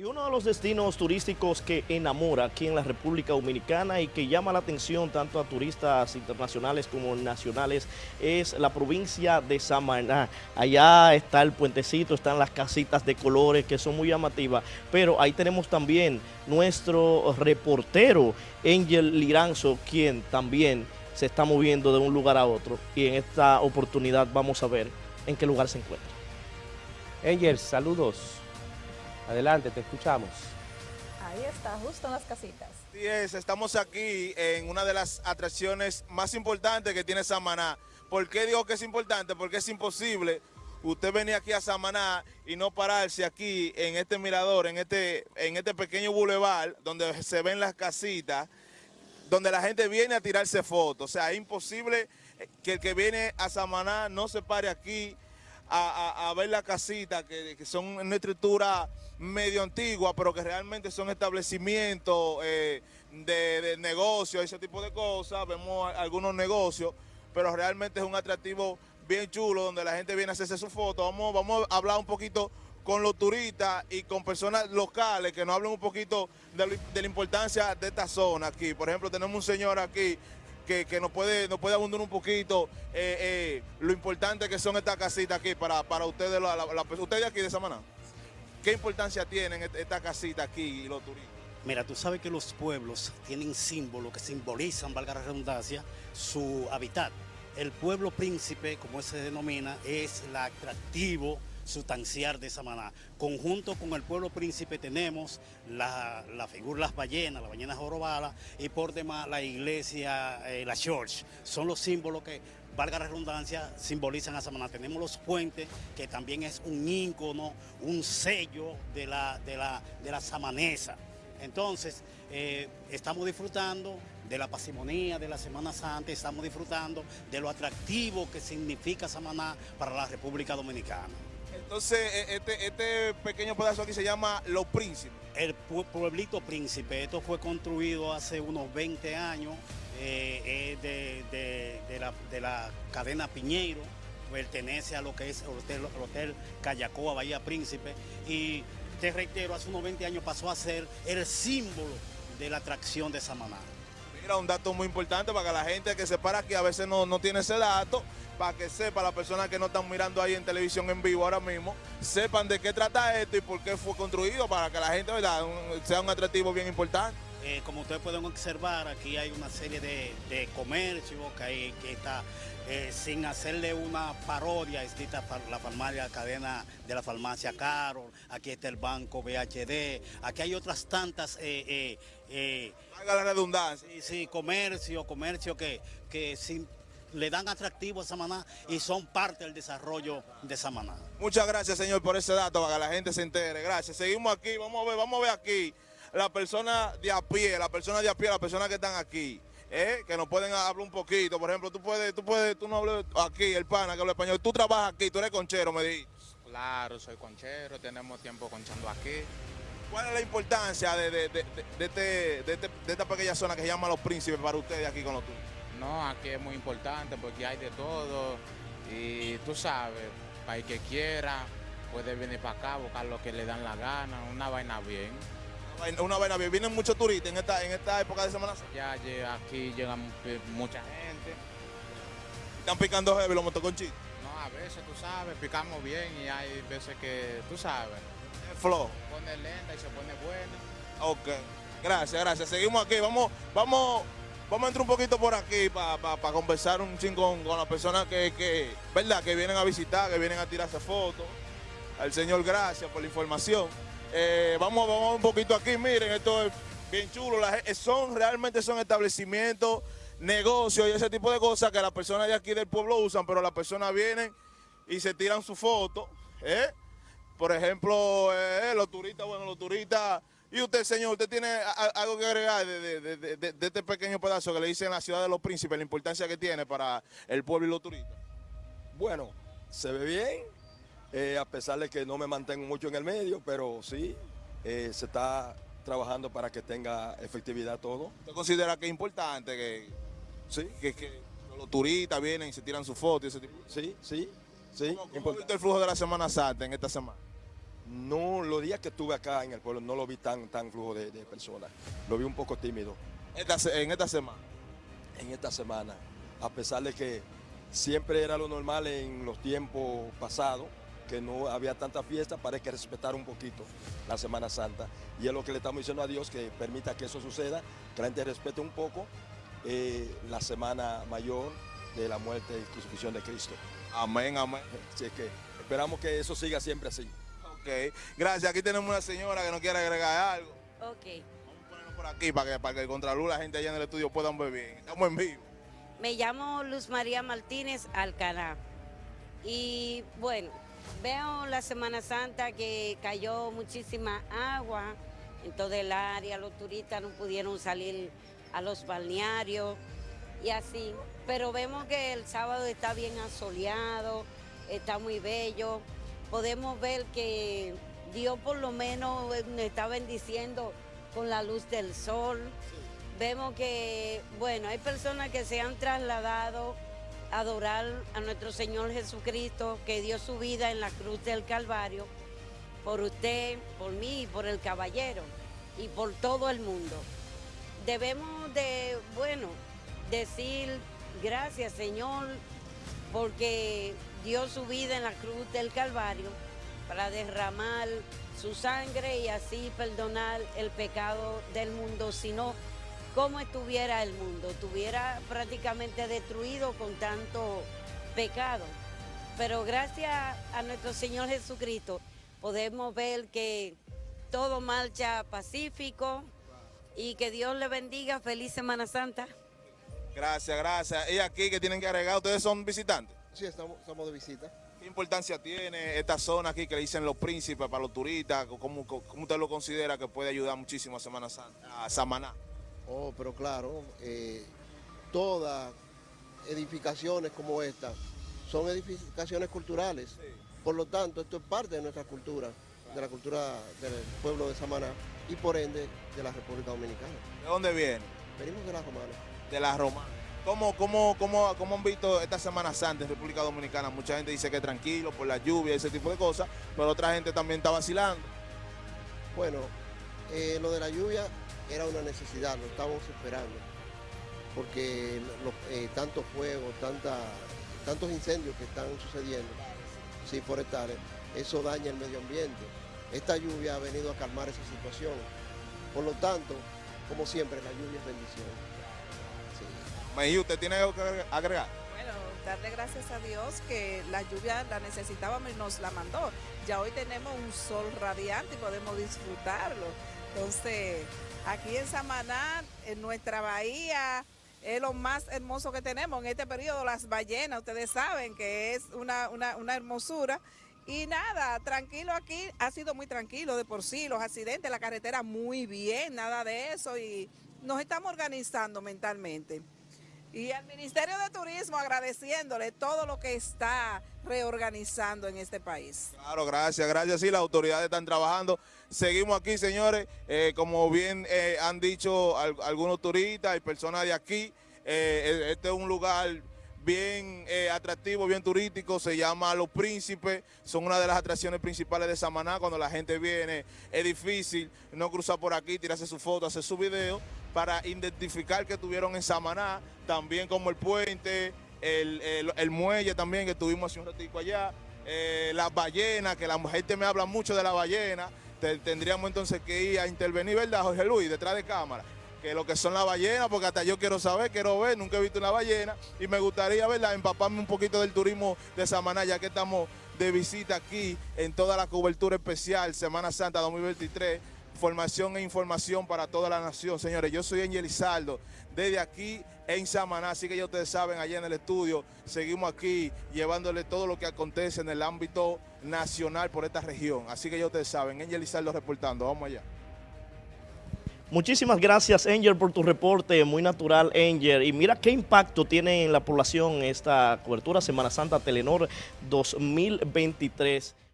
Y uno de los destinos turísticos que enamora aquí en la República Dominicana y que llama la atención tanto a turistas internacionales como nacionales es la provincia de Samaná. Allá está el puentecito, están las casitas de colores que son muy llamativas, pero ahí tenemos también nuestro reportero Angel Liranzo, quien también se está moviendo de un lugar a otro y en esta oportunidad vamos a ver en qué lugar se encuentra. Angel, saludos. Adelante, te escuchamos. Ahí está, justo en las casitas. Sí es, estamos aquí en una de las atracciones más importantes que tiene Samaná. ¿Por qué digo que es importante? Porque es imposible usted venir aquí a Samaná y no pararse aquí en este mirador, en este, en este pequeño bulevar donde se ven las casitas, donde la gente viene a tirarse fotos. O sea, es imposible que el que viene a Samaná no se pare aquí a, ver la casita, que, son una estructura medio antigua, pero que realmente son establecimientos eh, de, de negocios, ese tipo de cosas. Vemos algunos negocios, pero realmente es un atractivo bien chulo donde la gente viene a hacerse su foto. Vamos, vamos a hablar un poquito con los turistas y con personas locales que nos hablen un poquito de, de la importancia de esta zona aquí. Por ejemplo, tenemos un señor aquí que, nos puede nos puede abundar un poquito eh, eh, lo importante que son estas casitas aquí para, para ustedes, la, ustedes aquí de Samaná. ¿Qué importancia tienen esta casita aquí y los turistas? Mira, tú sabes que los pueblos tienen símbolos que simbolizan, valga la redundancia, su hábitat. El pueblo príncipe, como se denomina, es el atractivo sustanciar de Samaná. Conjunto con el pueblo príncipe tenemos la, figura de las ballenas, las ballenas jorobadas y por demás la iglesia, eh, la church. Son los símbolos que, valga la redundancia, simbolizan a Samaná. Tenemos los puentes, que también es un ícono, un sello de la, de la, de la samanesa. Entonces, eh, estamos disfrutando de la pasimonía de la Semana Santa, estamos disfrutando de lo atractivo que significa Samaná para la República Dominicana. Entonces, e, este, este pequeño pedazo aquí se llama Los Príncipes. El pueblito Príncipe, esto fue construido hace unos 20 años, eh, de, la, cadena Piñeiro, pertenece a lo que es el Hotel, el hotel Callacoa, Bahía Príncipe, y te reitero, hace unos 20 años pasó a ser el símbolo de la atracción de Samaná. Un dato muy importante para que la gente que se para aquí a veces no, no tiene ese dato, para que sepa, las personas que no están mirando ahí en televisión en vivo ahora mismo, sepan de qué trata esto y por qué fue construido, para que la gente ¿verdad? sea un atractivo bien importante. Eh, como ustedes pueden observar, aquí hay una serie de, de comercios que, que está eh, sin hacerle una parodia, está la farmacia, cadena de la farmacia Carol, aquí está el banco BHD, aquí hay otras tantas... Eh, eh la redundancia. Sí, sí, comercio, comercio que, que sin le dan atractivo a Samaná y son parte del desarrollo de Samaná. Muchas gracias, señor, por ese dato, para que la gente se entere. Gracias. Seguimos aquí, vamos a ver, vamos a ver aquí la persona de a pie, la persona de a pie, las personas que están aquí. ¿eh? que nos pueden hablar un poquito, por ejemplo, tú puedes, tú puedes, tú no hablas aquí, el pana que habla español, tú trabajas aquí, tú eres conchero, me dijiste. Claro, soy conchero, tenemos tiempo conchando aquí. ¿Cuál es la importancia de, de, este, este, de, esta pequeña zona que se llama Los Príncipes para ustedes aquí con los tuyos? No, aquí es muy importante porque hay de todo y tú sabes, para el que quiera puede venir para acá, buscar lo que le dan la gana, una vaina bien. Una vaina, bien. ¿Vienen muchos turistas en esta, en esta época de Semana Ya aquí llegan mucha gente. ¿Están picando heavy los motoconchitos? No, a veces tú sabes, picamos bien y hay veces que tú sabes. El flow. Pone lenta y se pone buena. Ok, gracias, gracias. Seguimos aquí, vamos, vamos Vamos a entrar un poquito por aquí para conversar un chingón con las personas que, ¿verdad? que vienen a visitar, que vienen a tirarse fotos. Al señor, gracias por la información. Eh, vamos, vamos un poquito aquí, miren, esto es bien chulo. son, realmente son establecimientos, negocios y ese tipo de cosas que las personas de aquí del pueblo usan, pero las personas vienen y se tiran su foto. ¿eh? Por ejemplo, eh, los turistas, bueno, los turistas y usted, señor, ¿usted tiene algo que agregar de, este pequeño pedazo que le dice en la ciudad de los príncipes, la importancia que tiene para el pueblo y los turistas? Bueno, se ve bien, eh, a pesar de que no me mantengo mucho en el medio, pero sí, eh, se está trabajando para que tenga efectividad todo. ¿Usted considera que es importante que, sí. que, los turistas vienen y se tiran sus fotos y ese tipo? Sí, sí, sí. ¿Cómo, cómo el flujo de la Semana Santa en esta semana? No, los días que estuve acá en el pueblo no lo vi tan, tan flujo de, de personas. Lo vi un poco tímido Esta en esta semana. en esta semana, a pesar de que siempre era lo normal en los tiempos pasados, que no había tanta fiesta, parece que respetar un poquito la Semana Santa. Y es lo que le estamos diciendo a Dios, que permita que eso suceda, que la gente respete un poco eh, la Semana Mayor de la muerte y crucifixión de Cristo. Amén, amén. Así es que esperamos que eso siga siempre así. Ok, gracias. Aquí tenemos una señora que nos quiere agregar algo. Ok. Vamos a ponernos por aquí para que, para que el contraluz la gente allá en el estudio puedan ver bien. Estamos en vivo. Me llamo Luz María Martínez Alcaná. Y bueno, veo la Semana Santa que cayó muchísima agua en todo el área, los turistas no pudieron salir a los balnearios y así. Pero vemos que el sábado está bien asoleado, está muy bello. Podemos ver que Dios por lo menos eh, nos está bendiciendo con la luz del sol. Vemos que, bueno, hay personas que se han trasladado adorar a nuestro Señor Jesucristo, que dio su vida en la cruz del Calvario, por usted, por mí por el caballero, y por todo el mundo. Debemos de, bueno, decir gracias Señor, porque dio su vida en la cruz del Calvario para derramar su sangre y así perdonar el pecado del mundo, sino cómo estuviera el mundo, estuviera prácticamente destruido con tanto pecado. Pero gracias a nuestro Señor Jesucristo podemos ver que todo marcha pacífico y que Dios le bendiga. Feliz Semana Santa. Gracias, gracias. Y aquí que tienen que agregar, ustedes son visitantes. Sí, estamos, estamos de visita. ¿Qué importancia tiene esta zona aquí que le dicen los príncipes para los turistas? ¿Cómo, cómo usted lo considera que puede ayudar muchísimo a Semana Santa, a Samaná? Oh, pero claro, eh, todas edificaciones como esta son edificaciones culturales. Por lo tanto, esto es parte de nuestra cultura, de la cultura del pueblo de Samaná y por ende de la República Dominicana. ¿De dónde viene? Venimos de la romana. De la Roma. ¿Cómo, cómo, cómo, ¿Cómo han visto esta Semana Santa en República Dominicana? Mucha gente dice que tranquilo por la lluvia y ese tipo de cosas, pero otra gente también está vacilando. Bueno, eh, lo de la lluvia era una necesidad, lo estábamos esperando, porque lo- eh, tantos fuegos, tanta, tantos incendios que están sucediendo, sí, forestales, eso daña el medio ambiente. Esta lluvia ha venido a calmar esa situación. Por lo tanto, como siempre, la lluvia es bendición. Sí. Mejí, ¿usted tiene algo que agregar? Bueno, darle gracias a Dios que la lluvia la necesitábamos y nos la mandó. Ya hoy tenemos un sol radiante y podemos disfrutarlo. Entonces, aquí en Samaná, en nuestra bahía, es lo más hermoso que tenemos en este periodo, las ballenas, ustedes saben que es una, una, una hermosura. Y nada, tranquilo aquí, ha sido muy tranquilo de por sí, los accidentes, la carretera muy bien, nada de eso y nos estamos organizando mentalmente. Y al Ministerio de Turismo agradeciéndole todo lo que está reorganizando en este país. Claro, gracias, gracias. Sí, las autoridades están trabajando. Seguimos aquí, señores. Eh, como bien eh, han dicho al- algunos turistas y personas de aquí, eh, este es un lugar bien eh, atractivo, bien turístico, se llama Los Príncipes, son una de las atracciones principales de Samaná, cuando la gente viene es difícil no cruzar por aquí, tirarse su foto, hacer su video, para identificar que estuvieron en Samaná, también como el puente, el, el- el muelle también que estuvimos hace un ratico allá, eh, las ballenas, que la gente me habla mucho de la ballena, te- tendríamos entonces que ir a intervenir, ¿verdad, Jorge Luis, detrás de cámara? Que lo que son las ballenas, porque hasta yo quiero saber, quiero ver, nunca he visto una ballena, y me gustaría, ¿verdad?, empaparme un poquito del turismo de Samaná, ya que estamos de visita aquí en toda la cobertura especial Semana Santa 2023, formación e información para toda la nación. Señores, yo soy Angel Izaldo, desde aquí en Samaná, así que ya ustedes saben, allá en el estudio, seguimos aquí llevándole todo lo que acontece en el ámbito nacional por esta región. Así que ya ustedes saben, Angel Izaldo reportando, vamos allá. Muchísimas gracias, Angel, por tu reporte, muy natural, Angel. Y mira qué impacto tiene en la población esta cobertura Semana Santa Telenor 2023.